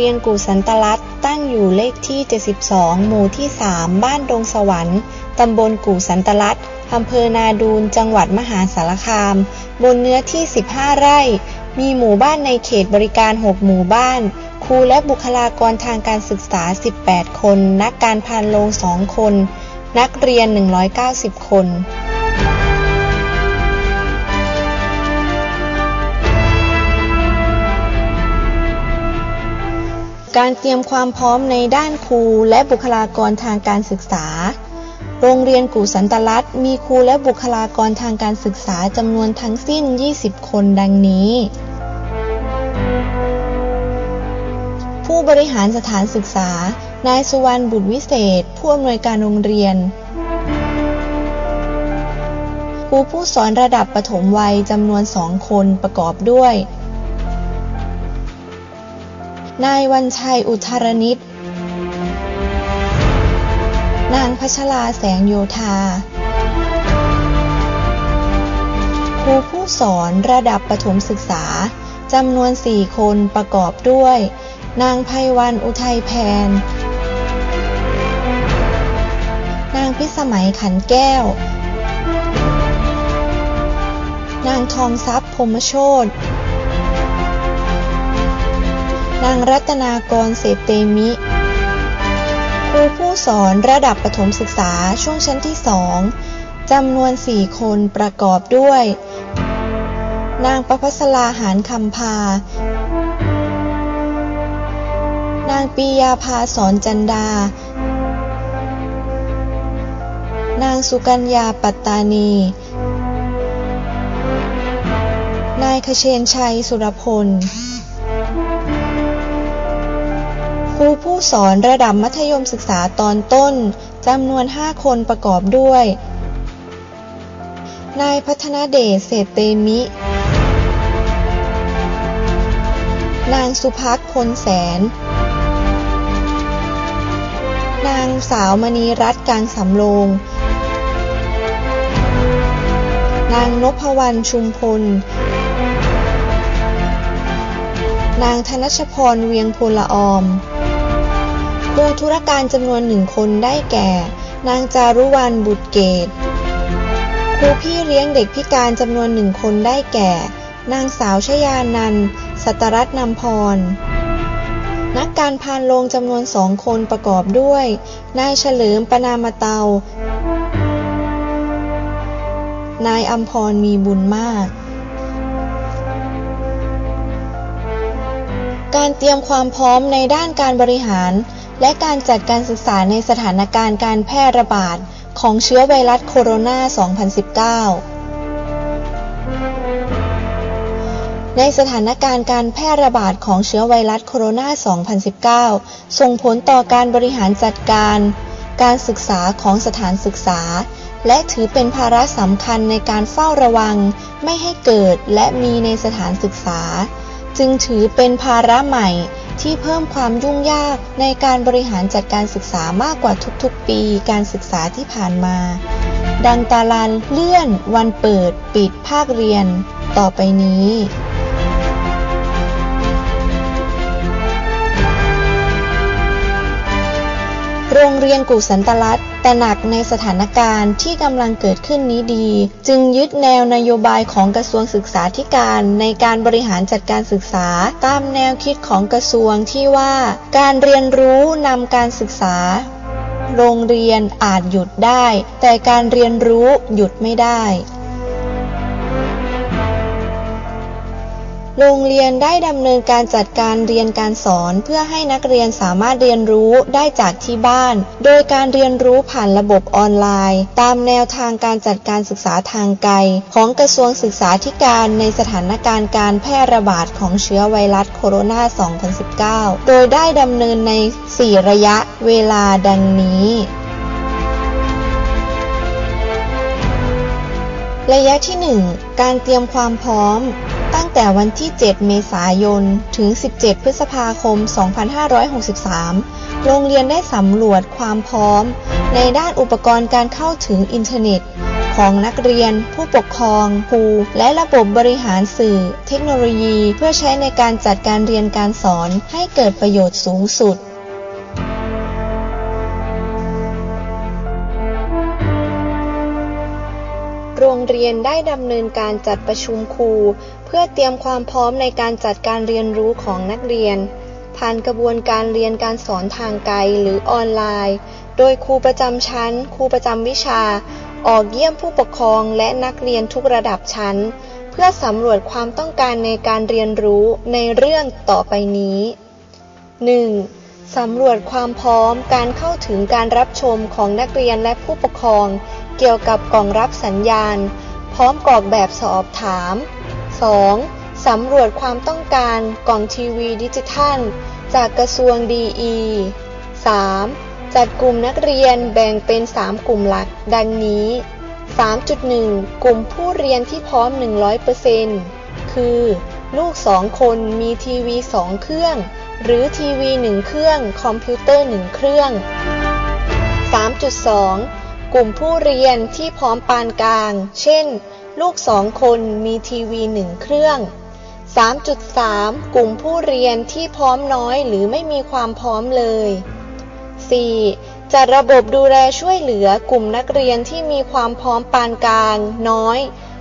เรียนกู่สันตลัดตั้งอยู่เลขที่ 72 หมู่ที่ 3 บ้านดงสวรรค์ ตำบลกู่สันตลัดอำเภอนาดูน จังหวัดมหาสารคาม บนเนื้อที่ 15 ไร่ มีหมู่บ้านในเขตบริการ 6 หมู่บ้าน ครูและบุคลากรทางการศึกษา 18 คน นักการพานโรง2 คน นักเรียน 190 คน การเตรียมความพร้อมในด้านครูและบุคลากรทางการศึกษา โรงเรียนกู่สันตลัดมีครูและบุคลากรทางการศึกษาจำนวนทั้งสิ้น 20 คนดังนี้ ผู้บริหารสถานศึกษา นายสุวรรณบุตรวิเศษ ผู้อำนวยการโรงเรียน ครูผู้สอนระดับประถมวัยจำนวนสองคนประกอบด้วย นายวันชัยอุทารนิต นางพัชราแสงโยธา ครูผู้สอนระดับประถมศึกษาจำนวนสี่คนประกอบด้วย นางไพวันอุทัยแพน นางพิสมัยขันแก้ว นางทองทรัพย์พรมโชต นางรัตนากรเศรษฐเตมิ ครูผู้สอนระดับประถมศึกษาช่วงชั้นที่สองจำนวนสี่คนประกอบด้วย นางประพัสลาหารคำพา นางปียาภาสอนจันดา นางสุกัญญาปัตตานี นายคเชนชัยสุรพล ครูผู้สอนระดับมัธยมศึกษาตอนต้นจำนวน 5 คนประกอบด้วย นายพัฒนาเดชเศรษเตมิ นางสุภักพลแสน นางสาวมณีรัตน์กางสำโรง นางนพวรรณชุมพล นางธนชพรเวียงพลออม ครูธุรการจำนวนหนึ่งคนได้แก่ นางจารุวรรณบุตรเกตครูพี่เลี้ยงเด็กพิการจำนวนหนึ่งคนได้แก่ นางสาวชยานันสัตรัตน์นำพร นักการพานโรงจำนวนสองคนประกอบด้วย นายเฉลิมปนามเตา นายอัมพรมีบุญมากการเตรียมความพร้อมในด้านการบริหาร และการจัดการศึกษาในสถานการณ์การแพร่ระบาดของเชื้อไวรัสโคโรนา 2019 ในสถานการณ์การแพร่ระบาดของเชื้อไวรัสโคโรนา 2019 ส่งผลต่อการบริหารจัดการ การศึกษาของสถานศึกษา และถือเป็นภาระสำคัญในการเฝ้าระวัง ไม่ให้เกิดและมีในสถานศึกษา จึงถือเป็นภาระใหม่ ที่เพิ่มความยุ่งยากในการบริหารจัดการศึกษามากกว่าทุกๆ ปีการศึกษาที่ผ่านมา ดังตารางเลื่อน วันเปิด ปิดภาคเรียน ต่อไปนี้ โรงเรียนกู่สันตลัดแต่หนักในสถานการณ์ที่กำลังเกิดขึ้นนี้ดี จึงยึดแนวนโยบายของกระทรวงศึกษาธิการในการบริหารจัดการศึกษา ตามแนวคิดของกระทรวงที่ว่า การเรียนรู้นำการศึกษา โรงเรียนอาจหยุดได้ แต่การเรียนรู้หยุดไม่ได้ โรงเรียนได้ดำเนินการจัดการเรียนการสอน เพื่อให้นักเรียนสามารถเรียนรู้ได้จากที่บ้าน โดยการเรียนรู้ผ่านระบบออนไลน์ ตามแนวทางการจัดการศึกษาทางไกล ของกระทรวงศึกษาธิการในสถานการณ์การแพร่ระบาดของเชื้อไวรัสโคโรนา 2019 โดยได้ดำเนินใน 4 ระยะเวลาดังนี้ระยะที่ 1 การเตรียมความพร้อม ตั้งแต่วันที่ 7 เมษายน ถึง 17 พฤษภาคม 2563 โรงเรียนได้สำรวจความพร้อม ในด้านอุปกรณ์การเข้าถึงอินเทอร์เน็ตขของนักเรียน ผู้ปกครอง ครู และระบบบริหารสื่อ เทคโนโลยี เพื่อใช้ในการจัดการเรียนการสอนให้เกิดประโยชน์สูงสุด รงเรียนได้ดำเนินการจัดประชุมครู เพื่อเตรียมความพร้อมในการจัดการเรียนรู้ของนักเรียน ผ่านกระบวนการเรียนการสอนทางไกลหรือออนไลน์ โดยครูประจำชั้น ครูประจำวิชา ออกเยี่ยมผู้ปกครองและนักเรียนทุกระดับชั้น เพื่อสำรวจความต้องการในการเรียนรู้ในเรื่องต่อไปนี้ 1. สำรวจความพร้อมการเข้าถึงการรับชมของนักเรียนและผู้ปกครอง เกี่ยวกับกล่องรับสัญญาณ พร้อมกรอกแบบสอบถาม 2. สำรวจความต้องการกล่องทีวีดิจิทัล จากกระทรวงดีอี 3. จัดกลุ่มนักเรียนแบ่งเป็น 3 กลุ่มหลัก ดังนี้ 3.1 กลุ่มผู้เรียนที่พร้อม 100%คือ ลูก 2 คนมีทีวี 2 เครื่อง หรือทีวี 1 เครื่อง คอมพิวเตอร์ 1 เครื่อง 3.2 กลุ่มผู้เรียนที่พร้อมปานกลาง เช่น ลูก2คนมีทีวี1เครื่อง 3.3 กลุ่มผู้เรียนที่พร้อมน้อยหรือไม่มีความพร้อมเลย 4. จัดระบบดูแลช่วยเหลือกลุ่มนักเรียนที่มีความพร้อมปานกลาง น้อย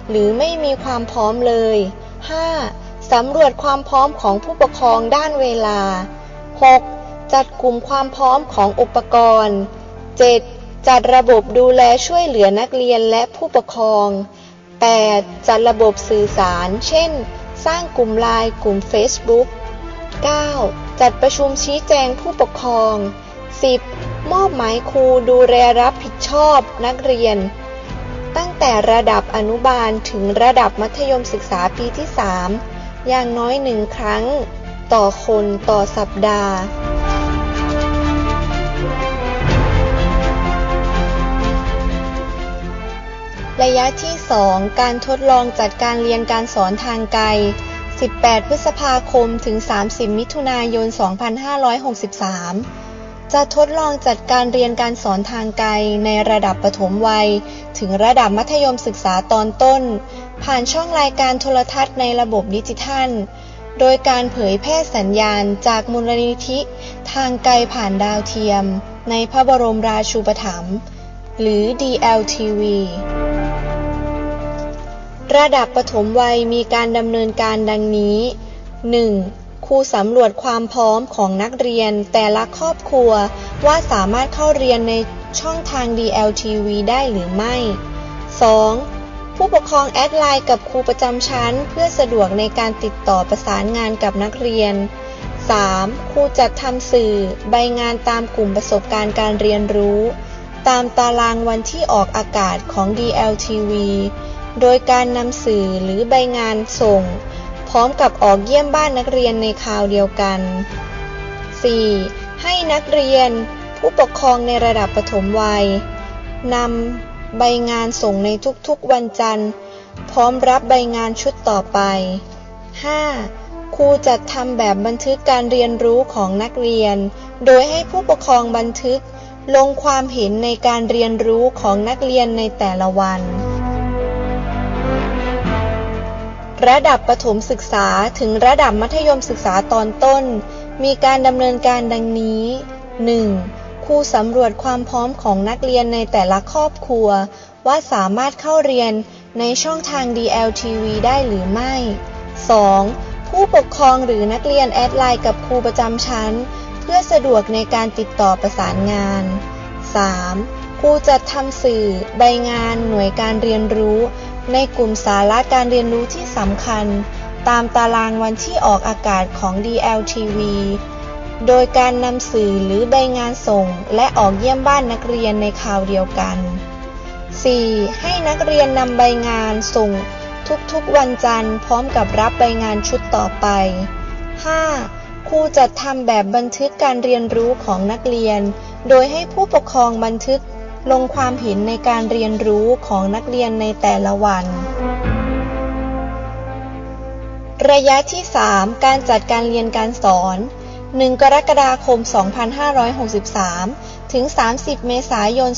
หรือไม่มีความพร้อมเลย 5. สำรวจความพร้อมของผู้ปกครองด้านเวลา 6. จัดกลุ่มความพร้อมของอุปกรณ์ 7. จัดระบบดูแลช่วยเหลือนักเรียนและผู้ปกครอง 8. จัดระบบสื่อสาร เช่น สร้างกลุ่มไลน์กลุ่ม Facebook 9. จัดประชุมชี้แจงผู้ปกครอง 10. มอบหมายครูดูแลรับผิดชอบนักเรียน ตั้งแต่ระดับอนุบาลถึงระดับมัธยมศึกษาปีที่ 3 อย่างน้อยหนึ่งครั้ง ต่อคนต่อสัปดาห์ ระยะที่ 2 การทดลองจัดการเรียนการสอนทางไกล 18 พฤษภาคม ถึง 30 มิถุนายน 2563 จะทดลองจัดการเรียนการสอนทางไกล ในระดับประถมวัย ถึงระดับมัธยมศึกษาตอนต้น ผ่านช่องรายการโทรทัศน์ในระบบดิจิทัล โดยการเผยแพร่สัญญาณจากมูลนิธิ ทางไกลผ่านดาวเทียม ในพระบรมราชูปถัมภ์หรือ DLTV ระดับปฐมวัยมีการดำเนินการดังนี้ 1. ครูสำรวจความพร้อมของนักเรียนแต่ละครอบครัว ว่าสามารถเข้าเรียนในช่องทาง DLTV ได้หรือไม่ 2. ผู้ปกครองแอดไลน์กับครูประจำชั้น เพื่อสะดวกในการติดต่อประสานงานกับนักเรียน 3. ครูจัดทำสื่อ ใบงานตามกลุ่มประสบการณ์การเรียนรู้ ตามตารางวันที่ออกอากาศของ DLTV โดยการนำสื่อหรือใบงานส่ง พร้อมกับออกเยี่ยมบ้านนักเรียนในคราวเดียวกัน 4. ให้นักเรียนผู้ปกครองในระดับปฐมวัยนำใบงานส่งในทุกๆวันจันทร์ พร้อมรับใบงานชุดต่อไป 5. ครูจัดทำแบบบันทึกการเรียนรู้ของนักเรียน โดยให้ผู้ปกครองบันทึกลงความเห็นในการเรียนรู้ของนักเรียนในแต่ละวัน ระดับประถมศึกษาถึงระดับมัธยมศึกษาตอนต้น มีการดำเนินการดังนี้ 1. ครูสำรวจความพร้อมของนักเรียนในแต่ละครอบครัว ว่าสามารถเข้าเรียนในช่องทาง DLTV ได้หรือไม่ 2. ผู้ปกครองหรือนักเรียนแอดไลน์กับครูประจำชั้น เพื่อสะดวกในการติดต่อประสานงาน 3. ครูจัดทำสื่อ ใบงาน หน่วยการเรียนรู้ ในกลุ่มสาระการเรียนรู้ที่สำคัญ ตามตารางวันที่ออกอากาศของ DLTV โดยการนำสื่อหรือใบงานส่ง และออกเยี่ยมบ้านนักเรียนในคราวเดียวกัน 4. ให้นักเรียนนำใบงานส่ง ทุกๆวันจันทร์พร้อมกับรับใบงานชุดต่อไป 5. ครูจัดทำแบบบันทึกการเรียนรู้ของนักเรียน โดยให้ผู้ปกครองบันทึก ลงความเห็นในการเรียนรู้ของนักเรียนในแต่ละวัน ระยะที่ 3 การจัดการเรียนการสอน 1 กรกฎาคม 2563 ถึง 30 เมษายน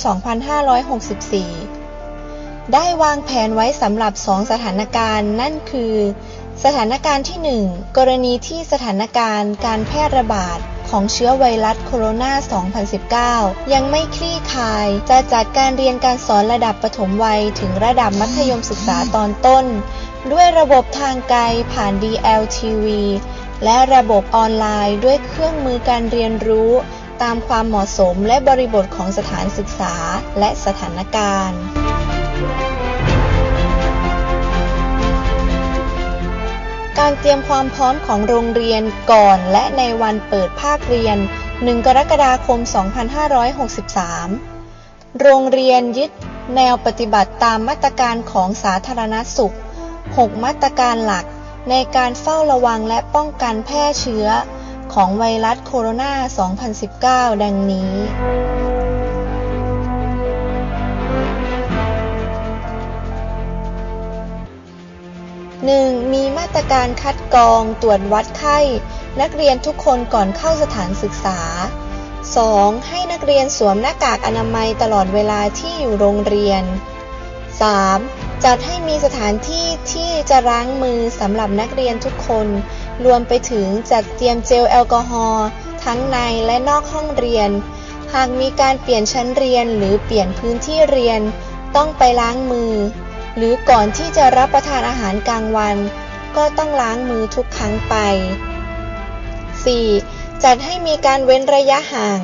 2564 ได้วางแผนไว้สำหรับสองสถานการณ์นั่นคือ สถานการณ์ที่ 1 กรณีที่สถานการณ์การแพร่ระบาด ของเชื้อไวรัสโคโรนา 2019 ยังไม่คลี่คลาย จะจัดการเรียนการสอนระดับประถมวัยถึงระดับมัธยมศึกษาตอนต้น ด้วยระบบทางไกลผ่าน DLTV และระบบออนไลน์ด้วยเครื่องมือการเรียนรู้ตามความเหมาะสมและบริบทของสถานศึกษาและสถานการณ์ การเตรียมความพร้อมของโรงเรียนก่อนและในวันเปิดภาคเรียน 1 กรกฎาคม 2563 โรงเรียนยึดแนวปฏิบัติตามมาตรการของสาธารณสุข 6 มาตรการหลักในการเฝ้าระวังและป้องกันแพร่เชื้อของไวรัสโคโรนา 2019 ดังนี้ 1. มีมาตรการคัดกรองตรวจวัดไข้ นักเรียนทุกคนก่อนเข้าสถานศึกษา 2. ให้นักเรียนสวมหน้ากากอนามัยตลอดเวลาที่อยู่โรงเรียน 3. จัดให้มีสถานที่ที่จะล้างมือสำหรับนักเรียนทุกคน รวมไปถึงจัดเตรียมเจลแอลกอฮอล์ทั้งในและนอกห้องเรียน หากมีการเปลี่ยนชั้นเรียนหรือเปลี่ยนพื้นที่เรียน ต้องไปล้างมือ หรือก่อนที่จะรับประทานอาหารกลางวัน ก็ต้องล้างมือทุกครั้งไป 4. จัดให้มีการเว้นระยะห่าง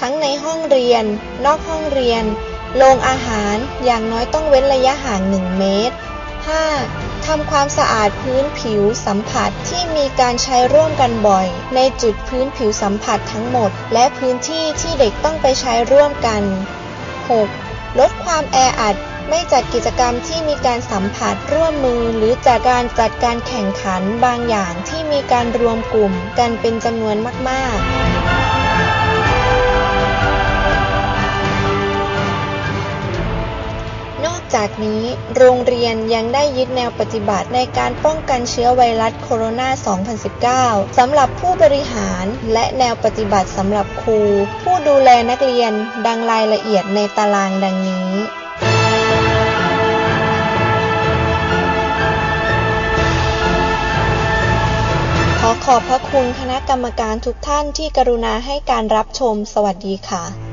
ทั้งในห้องเรียน นอกห้องเรียน โรงอาหารอย่างน้อยต้องเว้นระยะห่าง 1 เมตร 5. ทำความสะอาดพื้นผิวสัมผัสที่มีการใช้ร่วมกันบ่อย ในจุดพื้นผิวสัมผัสทั้งหมด และพื้นที่ที่เด็กต้องไปใช้ร่วมกัน 6. ลดความแออัด ไม่จัดกิจกรรมที่มีการสัมผัสร่วมมือ หรือจัดการจัดการแข่งขันบางอย่างที่มีการรวมกลุ่มกันเป็นจำนวนมากๆนอกจากนี้โรงเรียนยังได้ยึดแนวปฏิบัติในการป้องกันเชื้อไวรัสโคโรนา 2019 สำหรับผู้บริหารและแนวปฏิบัติสำหรับครู ผู้ดูแลนักเรียนดังรายละเอียดในตารางดังนี้ ขอบพระคุณคณะกรรมการทุกท่านที่กรุณาให้การรับชม สวัสดีค่ะ